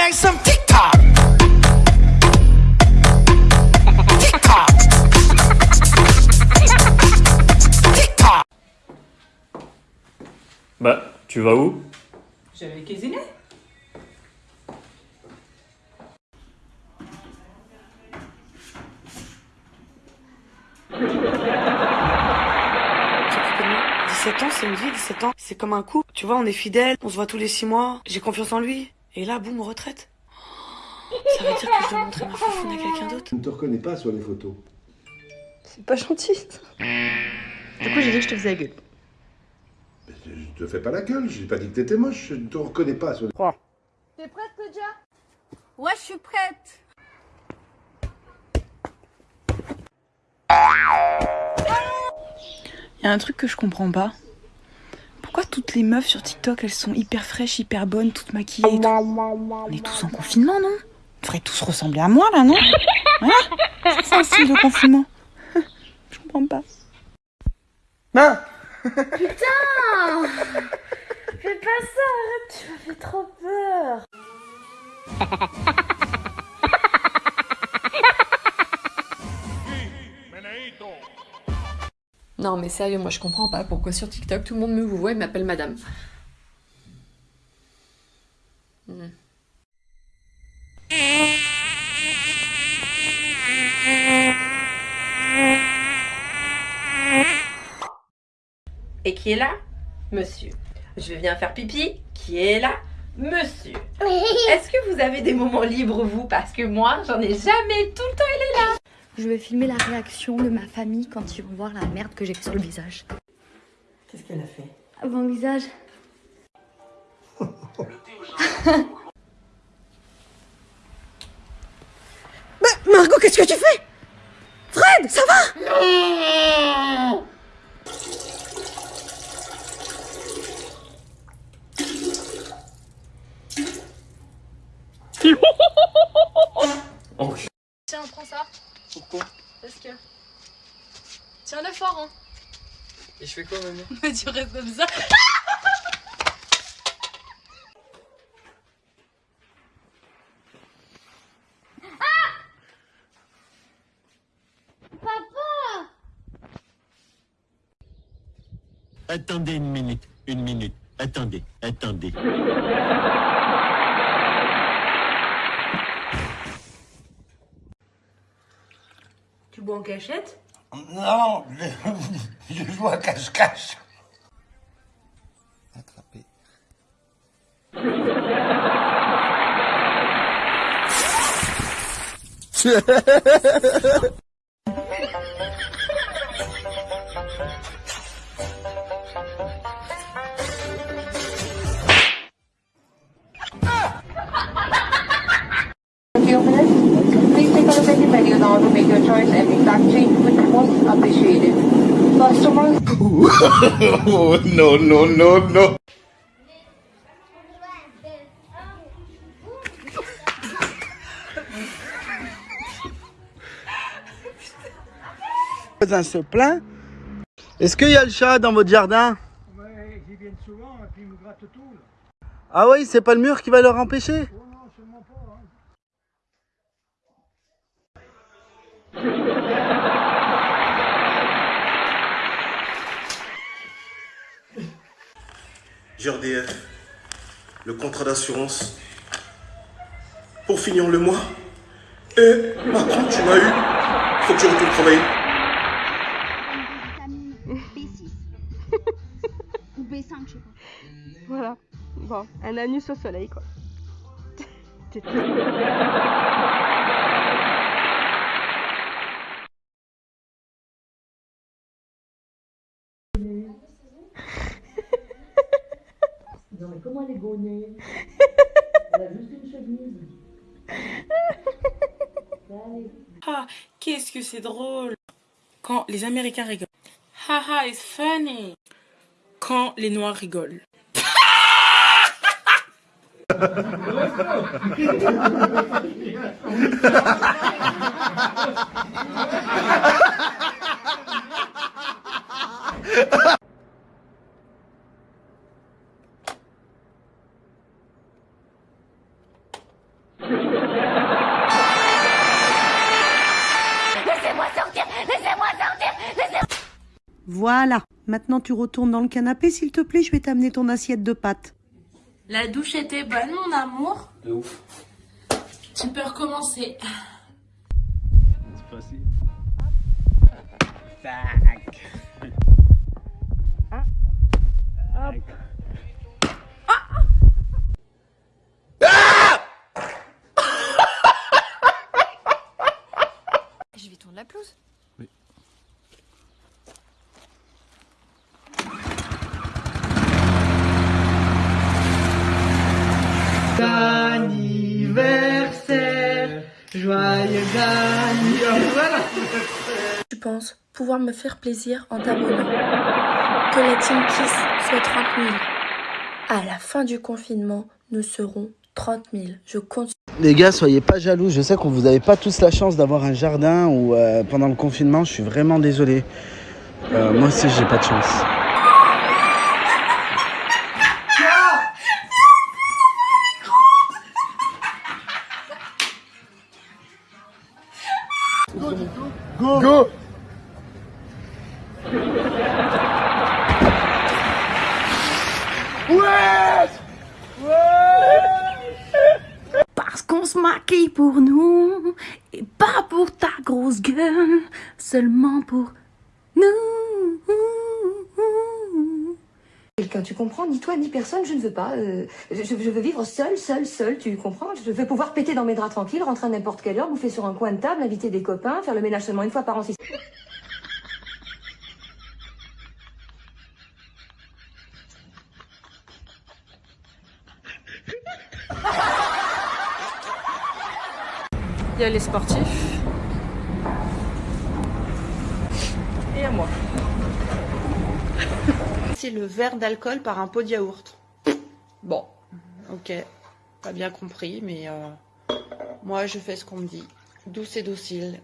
make some TikTok. TikTok. TikTok. Bah, tu vas où? Je vais cuisiner. s'occuper de moi. 17 ans, c'est une vie, 17 ans. C'est comme un couple. Tu vois, on est fidèles, on se voit tous les 6 mois. J'ai confiance en lui. Et là, boum, retraite. Ça veut dire que je dois montrer ma façon à quelqu'un d'autre. Je ne te reconnais pas sur les photos. C'est pas gentil. Du coup, j'ai dit que je te faisais la gueule. Mais Je te fais pas la gueule, j'ai pas dit que t'étais moche, je ne te reconnais pas sur les T'es prête, Kodja Ouais, je suis prête. Il y a un truc que je comprends pas. Toutes les meufs sur TikTok, elles sont hyper fraîches, hyper bonnes, toutes maquillées et tout On est tous en confinement, non? On devrait tous ressembler à moi, là, non? C'est un style de confinement. Je comprends pas. Putain Fais pas ça, arrête, tu m'as fait trop peur. Non, mais sérieux, moi je comprends pas pourquoi sur TikTok tout le monde me vous voit et m'appelle madame. Hmm. Et qui est là? Monsieur. Je viens faire pipi. Qui est là? Monsieur. Est-ce que vous avez des moments libres, vous? Parce que moi, j'en ai jamais. Tout le temps, elle est là. Je vais filmer la réaction de ma famille quand ils vont voir la merde que j'ai sur le visage. Qu'est-ce qu'elle a fait? Mon visage. Margot, qu'est-ce que tu fais? Fred, ça va prends ça. Pourquoi Parce que. Tiens-le fort, hein. Et je fais quoi maintenant tu restes comme ça. Attendez une minute, une minute. Attendez, attendez. Tu bois en cachette? Non, je, je joue à cache-cache. Attrapé. no, no, no, no. voisin se plaint. Est-ce qu'il y a le chat dans votre jardin? Ouais, ils viennent souvent et puis ils me grattent tout. Là. Ah oui, c'est pas le mur qui va leur empêcher? Oh non, sûrement pas. Hein. GRDF, le contrat d'assurance. Pour finir le mois. Et Macron, tu m'as eu. Faut que je retourne travailler. B6. Ou B5, je sais pas. Voilà. Bon, un anus au soleil, quoi. Ah, qu'est-ce que c'est drôle Quand les Américains rigolent. Haha, it's funny. Quand les Noirs rigolent. Voilà. Maintenant, tu retournes dans le canapé, s'il te plaît. Je vais t'amener ton assiette de pâtes. La douche était bonne, mon amour. De ouf. Tu peux recommencer. C'est facile. Je vais tourner la pelouse. Tu penses pouvoir me faire plaisir en t'abonnant. Que la Team Kiss soit 30 000. À la fin du confinement, nous serons 30 000. Je compte Les gars, soyez pas jaloux. Je sais que vous n'avez pas tous la chance d'avoir un jardin ou euh, pendant le confinement. Je suis vraiment désolé. Euh, moi aussi, j'ai pas de chance. Go. Go. Ouais Parce qu'on se maquille pour nous et pas pour ta grosse gueule, seulement pour nous. Quelqu'un, tu comprends Ni toi, ni personne, je ne veux pas. euh, je, veux vivre seule, seule, seule, tu comprends Je veux pouvoir péter dans mes draps tranquilles, rentrer à n'importe quelle heure, bouffer sur un coin de table, inviter des copains, faire le ménage seulement une fois par an Il y a les sportifs. Et à moi. Le verre d'alcool par un pot de yaourt. Bon, ok, pas bien compris, mais euh, moi je fais ce qu'on me dit. Douce et docile.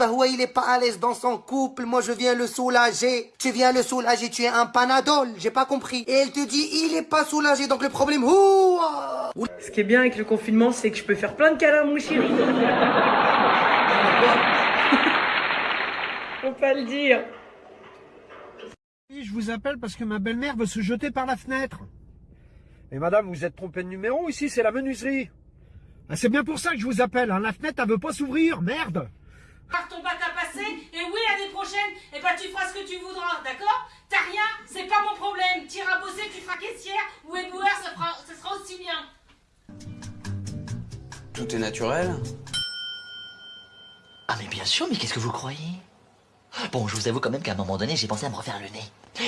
Non, Debahoua, il est pas à l'aise dans son couple. Moi, je viens le soulager. Tu viens le soulager, tu es un panadol. J'ai pas compris. Et elle te dit, il est pas soulagé. Donc, le problème, ouah Ce qui est bien avec le confinement, c'est que je peux faire plein de câlins mon chéri. Faut pas le dire. Oui, je vous appelle parce que ma belle-mère veut se jeter par la fenêtre. Et madame, vous êtes trompé de numéro, ici c'est la menuiserie. Ah, c'est bien pour ça que je vous appelle, hein. la fenêtre elle veut pas s'ouvrir, merde Par ton bac à passer, et oui, l'année prochaine, et ben tu feras ce que tu voudras, d'accord? T'as rien, c'est pas mon problème. T'iras bosser, tu feras caissière ou éboueur, ça, fera, ça sera aussi bien. Tout est naturel. Ah mais bien sûr, mais qu'est-ce que vous croyez? Bon, je vous avoue quand même qu'à un moment donné, j'ai pensé à me refaire le nez.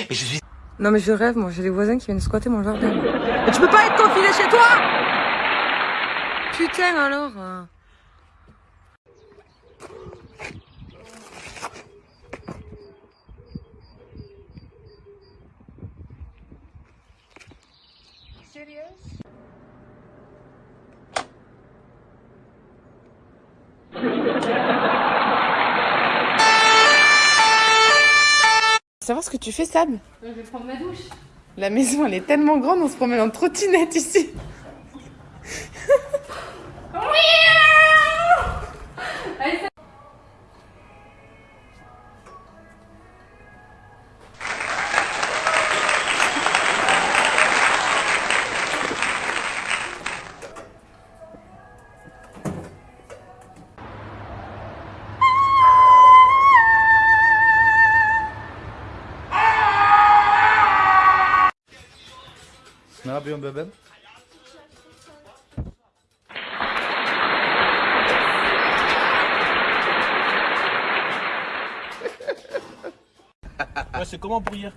Mais je suis... Non mais je rêve, moi j'ai des voisins qui viennent squatter mon jardin. Mais tu peux pas être confiné chez toi Putain alors euh. Savoir ce que tu fais, Sab Je vais prendre ma douche. La maison, elle est tellement grande, on se promène en trottinette ici. Yapıyorsun bebeğim? Ouais, c'est comment pour hier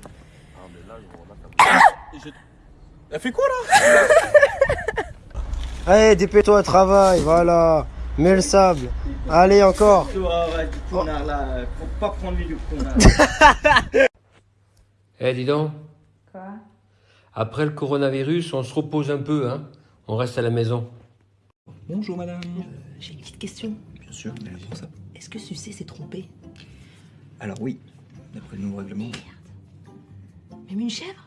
Et je- Elle fait quoi là Allez, dépêche-toi, travaille, voilà. Mets le sable. Allez, encore. Arrête, du connard là. Faut pas prendre lui du connard. Eh, dis donc, Quoi? Après le coronavirus, on se repose un peu, hein On reste à la maison. Bonjour madame. J'ai une petite question. Bien sûr, allez pour ça. Est-ce que Sucé s'est trompé Alors oui, d'après le nouveau règlement. Même une chèvre?